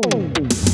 Oh.